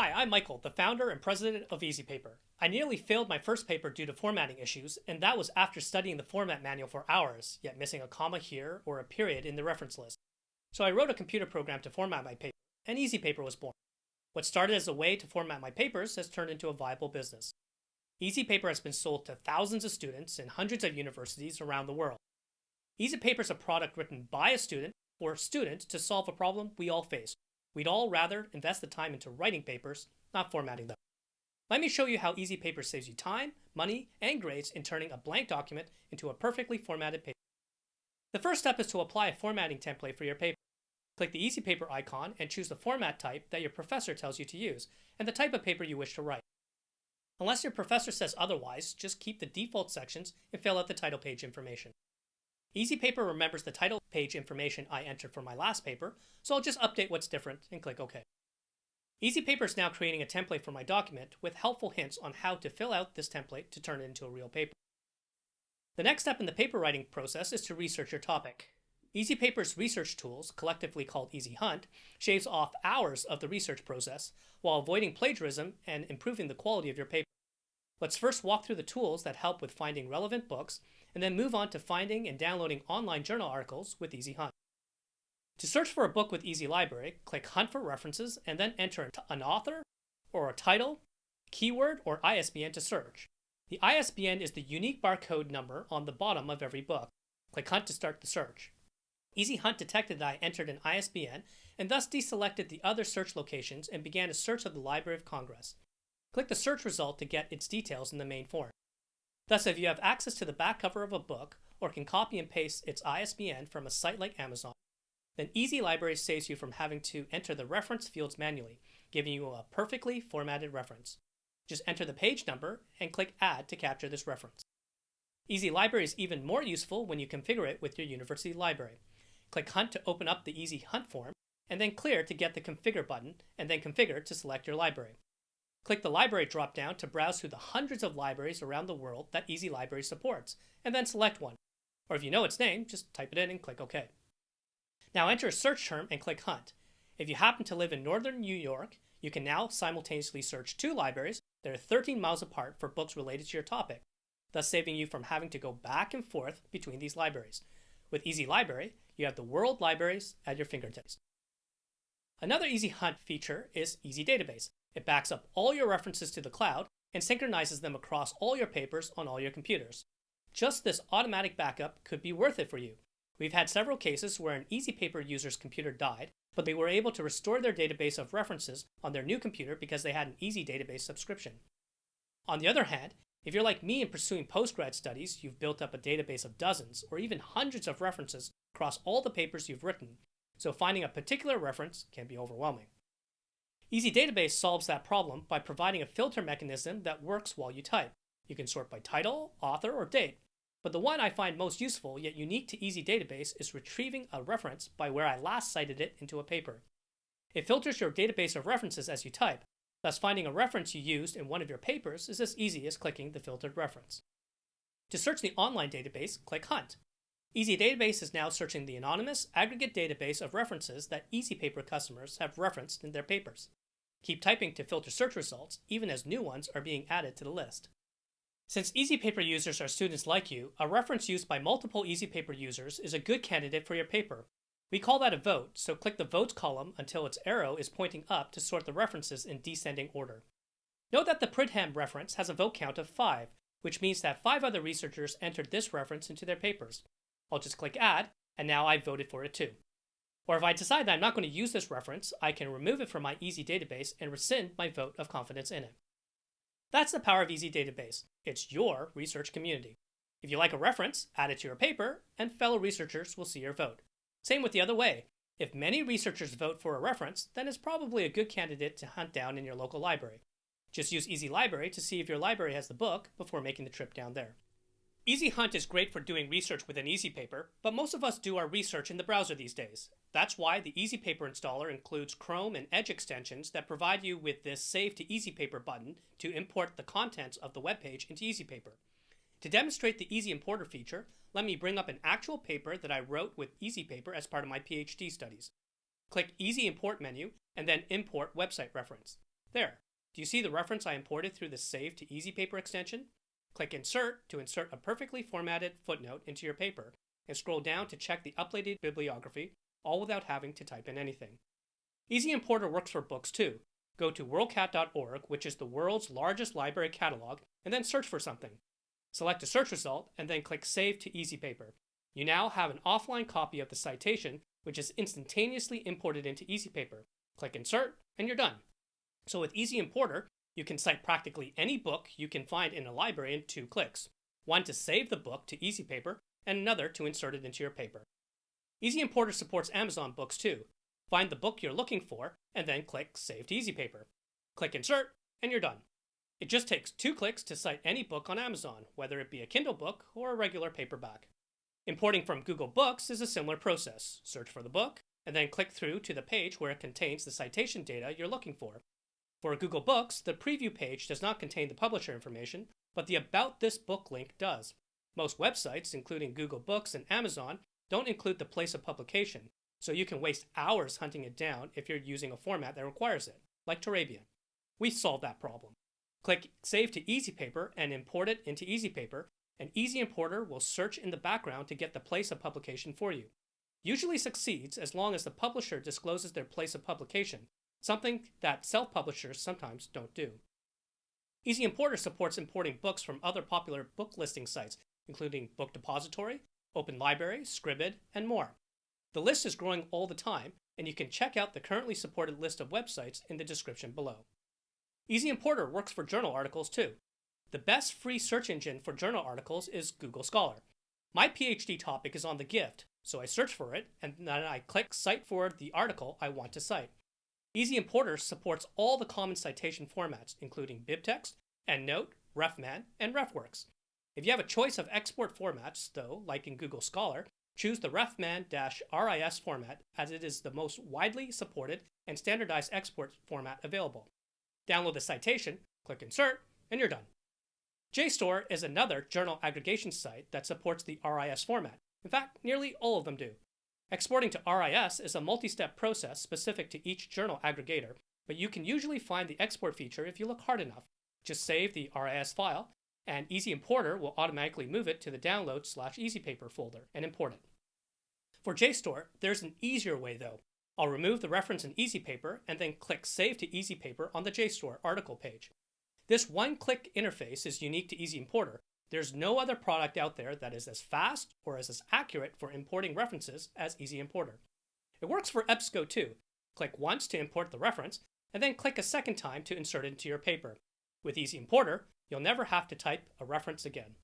Hi, I'm Michael, the founder and president of EasyPaper. I nearly failed my first paper due to formatting issues, and that was after studying the format manual for hours, yet missing a comma here or a period in the reference list. So I wrote a computer program to format my paper, and EasyPaper was born. What started as a way to format my papers has turned into a viable business. EasyPaper has been sold to thousands of students in hundreds of universities around the world. EasyPaper is a product written by a student for students to solve a problem we all face. We'd all rather invest the time into writing papers, not formatting them. Let me show you how Easy Paper saves you time, money, and grades in turning a blank document into a perfectly formatted paper. The first step is to apply a formatting template for your paper. Click the Easy Paper icon and choose the format type that your professor tells you to use and the type of paper you wish to write. Unless your professor says otherwise, just keep the default sections and fill out the title page information. EasyPaper remembers the title page information I entered for my last paper, so I'll just update what's different and click OK. EasyPaper is now creating a template for my document with helpful hints on how to fill out this template to turn it into a real paper. The next step in the paper writing process is to research your topic. EasyPaper's research tools, collectively called EasyHunt, shaves off hours of the research process while avoiding plagiarism and improving the quality of your paper. Let's first walk through the tools that help with finding relevant books and then move on to finding and downloading online journal articles with Easy Hunt. To search for a book with Easy Library, click Hunt for References and then enter an author or a title, keyword, or ISBN to search. The ISBN is the unique barcode number on the bottom of every book. Click Hunt to start the search. Easy Hunt detected that I entered an ISBN and thus deselected the other search locations and began a search of the Library of Congress. Click the search result to get its details in the main form. Thus, if you have access to the back cover of a book or can copy and paste its ISBN from a site like Amazon, then Easy Library saves you from having to enter the reference fields manually, giving you a perfectly formatted reference. Just enter the page number and click Add to capture this reference. Easy Library is even more useful when you configure it with your university library. Click Hunt to open up the Easy Hunt form, and then Clear to get the Configure button, and then Configure to select your library. Click the Library drop-down to browse through the hundreds of libraries around the world that Easy Library supports, and then select one. Or if you know its name, just type it in and click OK. Now enter a search term and click Hunt. If you happen to live in northern New York, you can now simultaneously search two libraries that are 13 miles apart for books related to your topic, thus saving you from having to go back and forth between these libraries. With Easy Library, you have the world libraries at your fingertips. Another Easy Hunt feature is Easy Database. It backs up all your references to the cloud and synchronizes them across all your papers on all your computers. Just this automatic backup could be worth it for you. We've had several cases where an EasyPaper user's computer died, but they were able to restore their database of references on their new computer because they had an Easy Database subscription. On the other hand, if you're like me in pursuing postgrad studies, you've built up a database of dozens or even hundreds of references across all the papers you've written, so finding a particular reference can be overwhelming. Easy Database solves that problem by providing a filter mechanism that works while you type. You can sort by title, author, or date. But the one I find most useful yet unique to Easy Database is retrieving a reference by where I last cited it into a paper. It filters your database of references as you type, thus finding a reference you used in one of your papers is as easy as clicking the filtered reference. To search the online database, click Hunt. Easy Database is now searching the anonymous aggregate database of references that EasyPaper customers have referenced in their papers. Keep typing to filter search results, even as new ones are being added to the list. Since EasyPaper users are students like you, a reference used by multiple EasyPaper users is a good candidate for your paper. We call that a vote, so click the Votes column until its arrow is pointing up to sort the references in descending order. Note that the Pridham reference has a vote count of 5, which means that 5 other researchers entered this reference into their papers. I'll just click Add, and now I've voted for it too. Or if I decide that I'm not going to use this reference, I can remove it from my Easy Database and rescind my vote of confidence in it. That's the power of Easy Database. It's your research community. If you like a reference, add it to your paper, and fellow researchers will see your vote. Same with the other way. If many researchers vote for a reference, then it's probably a good candidate to hunt down in your local library. Just use Easy Library to see if your library has the book before making the trip down there. Easy Hunt is great for doing research with an EasyPaper, but most of us do our research in the browser these days. That's why the EasyPaper installer includes Chrome and Edge extensions that provide you with this Save to EasyPaper button to import the contents of the web page into EasyPaper. To demonstrate the Easy Importer feature, let me bring up an actual paper that I wrote with EasyPaper as part of my PhD studies. Click Easy Import menu and then Import Website Reference. There. Do you see the reference I imported through the Save to EasyPaper extension? Click Insert to insert a perfectly formatted footnote into your paper, and scroll down to check the uploaded bibliography, all without having to type in anything. Easy Importer works for books too. Go to worldcat.org, which is the world's largest library catalog, and then search for something. Select a search result, and then click Save to EasyPaper. You now have an offline copy of the citation, which is instantaneously imported into EasyPaper. Click Insert, and you're done. So with Easy Importer, you can cite practically any book you can find in a library in two clicks. One to save the book to EasyPaper, and another to insert it into your paper. Easy Importer supports Amazon books too. Find the book you're looking for, and then click Save to EasyPaper. Click Insert, and you're done. It just takes two clicks to cite any book on Amazon, whether it be a Kindle book or a regular paperback. Importing from Google Books is a similar process. Search for the book, and then click through to the page where it contains the citation data you're looking for. For Google Books, the preview page does not contain the publisher information, but the About This Book link does. Most websites, including Google Books and Amazon, don't include the place of publication, so you can waste hours hunting it down if you're using a format that requires it, like Turabian. We solved that problem. Click Save to EasyPaper and import it into EasyPaper, and Easy Importer will search in the background to get the place of publication for you. Usually succeeds as long as the publisher discloses their place of publication, something that self-publishers sometimes don't do. Easy Importer supports importing books from other popular book listing sites, including Book Depository, Open Library, Scribd, and more. The list is growing all the time, and you can check out the currently supported list of websites in the description below. Easy Importer works for journal articles too. The best free search engine for journal articles is Google Scholar. My PhD topic is on the gift, so I search for it and then I click Cite for the article I want to cite. Easy Importer supports all the common citation formats, including BibTeX, EndNote, RefMan, and RefWorks. If you have a choice of export formats, though, like in Google Scholar, choose the RefMan-RIS format as it is the most widely supported and standardized export format available. Download the citation, click Insert, and you're done. JSTOR is another journal aggregation site that supports the RIS format. In fact, nearly all of them do. Exporting to RIS is a multi-step process specific to each journal aggregator, but you can usually find the export feature if you look hard enough. Just save the RIS file, and Easy Importer will automatically move it to the download slash EasyPaper folder and import it. For JSTOR, there's an easier way though. I'll remove the reference in EasyPaper and then click Save to EasyPaper on the JSTOR article page. This one-click interface is unique to Easy Importer, there's no other product out there that is as fast or is as accurate for importing references as Easy Importer. It works for EBSCO too. Click once to import the reference, and then click a second time to insert it into your paper. With Easy Importer, you'll never have to type a reference again.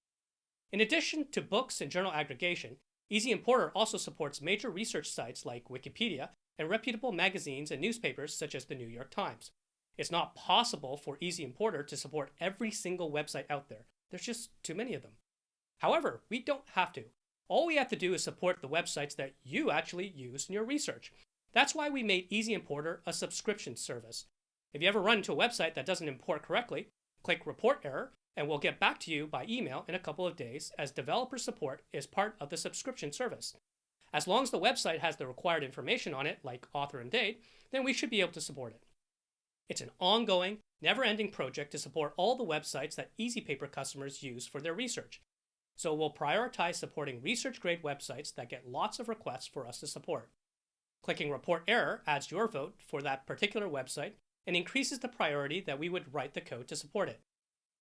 In addition to books and journal aggregation, Easy Importer also supports major research sites like Wikipedia and reputable magazines and newspapers such as the New York Times. It's not possible for Easy Importer to support every single website out there, there's just too many of them. However, we don't have to. All we have to do is support the websites that you actually use in your research. That's why we made Easy Importer a subscription service. If you ever run into a website that doesn't import correctly, click Report Error and we'll get back to you by email in a couple of days as developer support is part of the subscription service. As long as the website has the required information on it, like author and date, then we should be able to support it. It's an ongoing, never-ending project to support all the websites that EasyPaper customers use for their research. So we'll prioritize supporting research-grade websites that get lots of requests for us to support. Clicking Report Error adds your vote for that particular website and increases the priority that we would write the code to support it.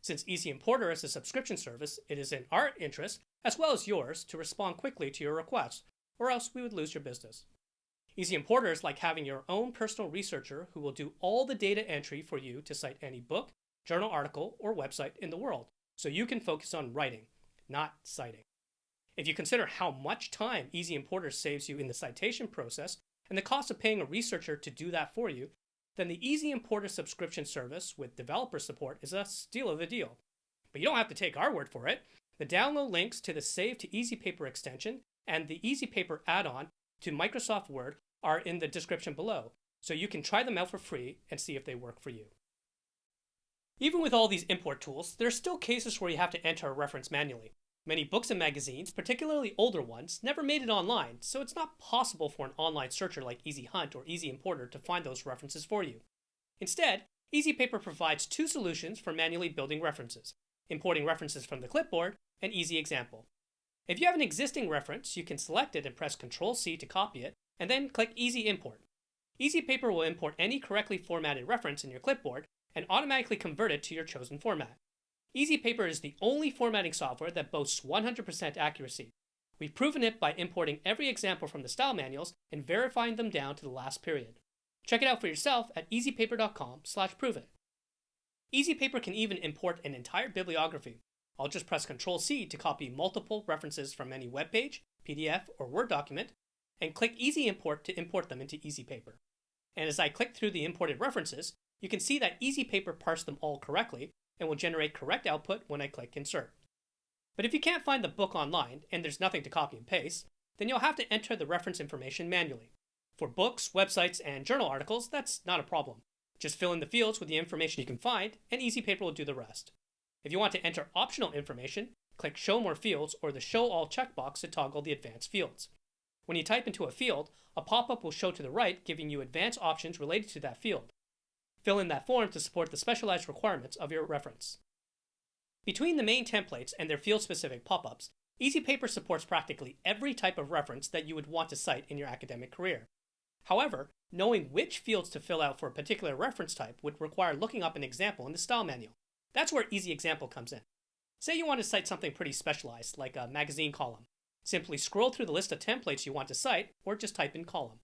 Since Easy Importer is a subscription service, it is in our interest, as well as yours, to respond quickly to your requests, or else we would lose your business. Easy Importer is like having your own personal researcher who will do all the data entry for you to cite any book, journal article, or website in the world, so you can focus on writing, not citing. If you consider how much time Easy Importer saves you in the citation process and the cost of paying a researcher to do that for you, then the Easy Importer subscription service with developer support is a steal of a deal. But you don't have to take our word for it. The download links to the Save to EasyPaper extension and the EasyPaper add-on to Microsoft Word are in the description below, so you can try them out for free and see if they work for you. Even with all these import tools, there are still cases where you have to enter a reference manually. Many books and magazines, particularly older ones, never made it online, so it's not possible for an online searcher like Easy Hunt or Easy Importer to find those references for you. Instead, EasyPaper provides two solutions for manually building references, importing references from the clipboard, and Easy Example. If you have an existing reference, you can select it and press Ctrl-C to copy it, and then click Easy Import. Easy Paper will import any correctly formatted reference in your clipboard and automatically convert it to your chosen format. Easy Paper is the only formatting software that boasts 100% accuracy. We've proven it by importing every example from the style manuals and verifying them down to the last period. Check it out for yourself at easypaper.com slash prove it. EasyPaper can even import an entire bibliography. I'll just press Ctrl-C to copy multiple references from any web page, PDF, or Word document, and click Easy Import to import them into EasyPaper. And as I click through the imported references, you can see that EasyPaper parsed them all correctly and will generate correct output when I click Insert. But if you can't find the book online and there's nothing to copy and paste, then you'll have to enter the reference information manually. For books, websites, and journal articles, that's not a problem. Just fill in the fields with the information you can find, and EasyPaper will do the rest. If you want to enter optional information, click Show More Fields or the Show All checkbox to toggle the advanced fields. When you type into a field, a pop-up will show to the right giving you advanced options related to that field. Fill in that form to support the specialized requirements of your reference. Between the main templates and their field-specific pop-ups, EasyPaper supports practically every type of reference that you would want to cite in your academic career. However, knowing which fields to fill out for a particular reference type would require looking up an example in the style manual. That's where Easy Example comes in. Say you want to cite something pretty specialized, like a magazine column. Simply scroll through the list of templates you want to cite, or just type in column.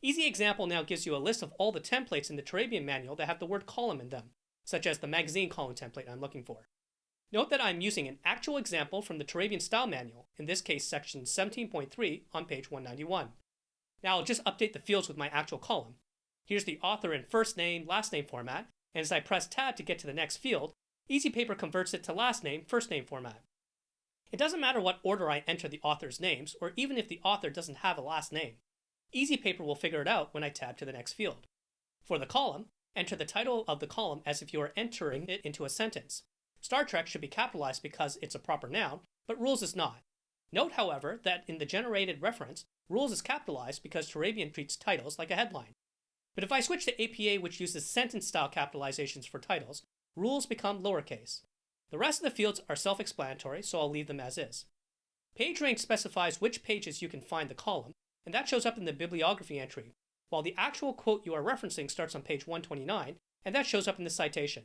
Easy Example now gives you a list of all the templates in the Turabian manual that have the word column in them, such as the magazine column template I'm looking for. Note that I'm using an actual example from the Turabian Style Manual, in this case section 17.3 on page 191. Now I'll just update the fields with my actual column. Here's the author in first name, last name format, and as I press tab to get to the next field, EasyPaper converts it to last name, first name format. It doesn't matter what order I enter the author's names, or even if the author doesn't have a last name. EasyPaper will figure it out when I tab to the next field. For the column, enter the title of the column as if you are entering it into a sentence. Star Trek should be capitalized because it's a proper noun, but Rules is not. Note, however, that in the generated reference, Rules is capitalized because Turabian treats titles like a headline. But if I switch to APA, which uses sentence style capitalizations for titles, rules become lowercase. The rest of the fields are self explanatory, so I'll leave them as is. Page range specifies which pages you can find the column, and that shows up in the bibliography entry, while the actual quote you are referencing starts on page 129, and that shows up in the citation.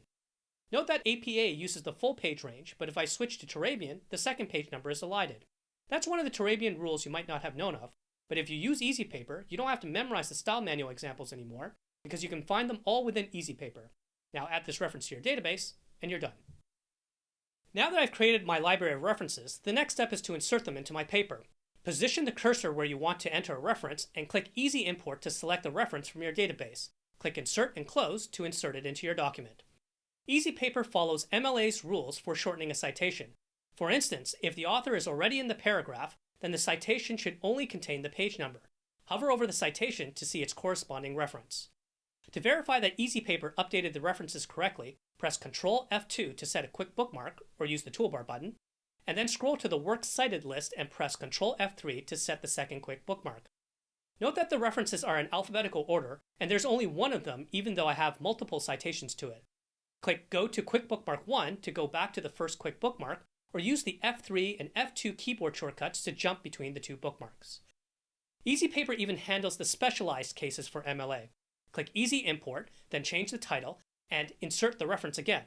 Note that APA uses the full page range, but if I switch to Turabian, the second page number is elided. That's one of the Turabian rules you might not have known of, but if you use EasyPaper, you don't have to memorize the style manual examples anymore, because you can find them all within EasyPaper. Now add this reference to your database, and you're done. Now that I've created my library of references, the next step is to insert them into my paper. Position the cursor where you want to enter a reference, and click Easy Import to select a reference from your database. Click Insert and Close to insert it into your document. EasyPaper follows MLA's rules for shortening a citation. For instance, if the author is already in the paragraph, then the citation should only contain the page number. Hover over the citation to see its corresponding reference. To verify that EasyPaper updated the references correctly, press Ctrl F2 to set a quick bookmark or use the toolbar button, and then scroll to the Works Cited list and press Ctrl F3 to set the second quick bookmark. Note that the references are in alphabetical order, and there's only one of them even though I have multiple citations to it. Click Go to Quick Bookmark 1 to go back to the first quick bookmark, or use the F3 and F2 keyboard shortcuts to jump between the two bookmarks. EasyPaper even handles the specialized cases for MLA. Click Easy Import, then change the title, and insert the reference again.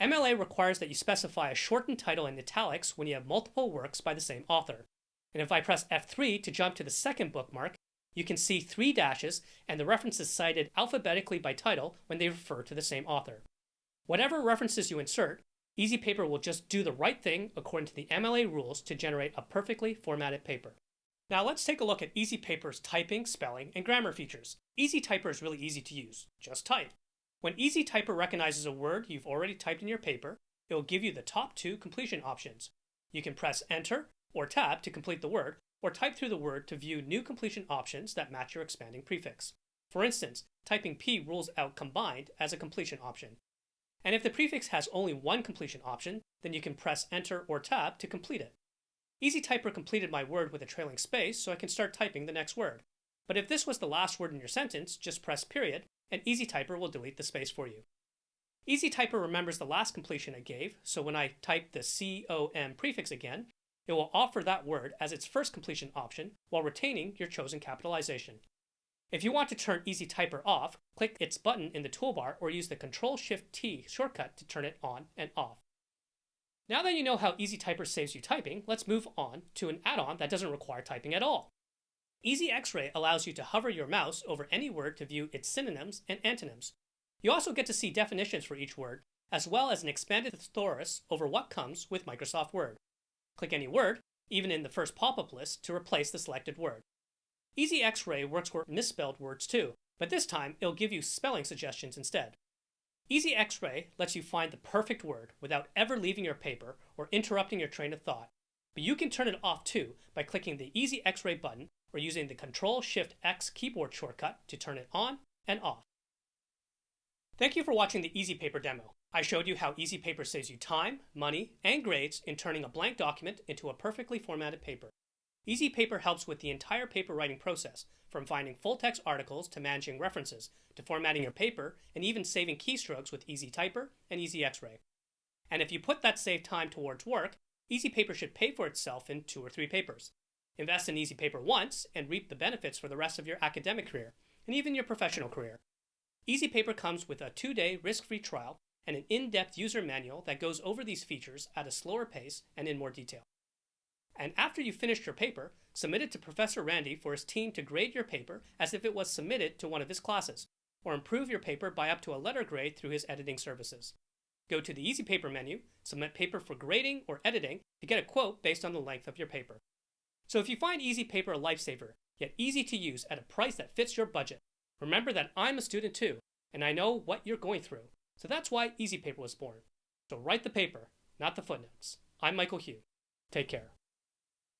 MLA requires that you specify a shortened title in italics when you have multiple works by the same author. And if I press F3 to jump to the second bookmark, you can see three dashes and the references cited alphabetically by title when they refer to the same author. Whatever references you insert, EasyPaper will just do the right thing according to the MLA rules to generate a perfectly formatted paper. Now let's take a look at EasyPaper's typing, spelling, and grammar features. Easy EasyTyper is really easy to use. Just type. When Easy EasyTyper recognizes a word you've already typed in your paper, it will give you the top two completion options. You can press Enter or Tab to complete the word, or type through the word to view new completion options that match your expanding prefix. For instance, typing P rules out combined as a completion option. And if the prefix has only one completion option, then you can press Enter or Tab to complete it. EasyTyper completed my word with a trailing space, so I can start typing the next word. But if this was the last word in your sentence, just press period, and EasyTyper will delete the space for you. Easy Typer remembers the last completion it gave, so when I type the COM prefix again, it will offer that word as its first completion option while retaining your chosen capitalization. If you want to turn Easy Typer off, click its button in the toolbar or use the Control-Shift-T shortcut to turn it on and off. Now that you know how Easy Typer saves you typing, let's move on to an add-on that doesn't require typing at all. Easy X-Ray allows you to hover your mouse over any word to view its synonyms and antonyms. You also get to see definitions for each word, as well as an expanded thesaurus over what comes with Microsoft Word. Click any word, even in the first pop-up list, to replace the selected word. Easy X-Ray works for misspelled words too, but this time it'll give you spelling suggestions instead. Easy X-Ray lets you find the perfect word without ever leaving your paper or interrupting your train of thought. But you can turn it off too by clicking the Easy X-Ray button or using the Control-Shift-X keyboard shortcut to turn it on and off. Thank you for watching the Easy Paper demo. I showed you how Easy Paper saves you time, money, and grades in turning a blank document into a perfectly formatted paper. Easy Paper helps with the entire paper writing process, from finding full-text articles to managing references, to formatting your paper, and even saving keystrokes with Easy Typer and Easy X-Ray. And if you put that saved time towards work, Easy Paper should pay for itself in two or three papers. Invest in Easy Paper once and reap the benefits for the rest of your academic career, and even your professional career. Easy Paper comes with a two-day risk-free trial and an in-depth user manual that goes over these features at a slower pace and in more detail. And after you finished your paper, submit it to Professor Randy for his team to grade your paper as if it was submitted to one of his classes, or improve your paper by up to a letter grade through his editing services. Go to the Easy Paper menu, submit paper for grading or editing to get a quote based on the length of your paper. So if you find Easy Paper a lifesaver, yet easy to use at a price that fits your budget, remember that I'm a student too, and I know what you're going through. So that's why Easy Paper was born. So write the paper, not the footnotes. I'm Michael Hugh. Take care.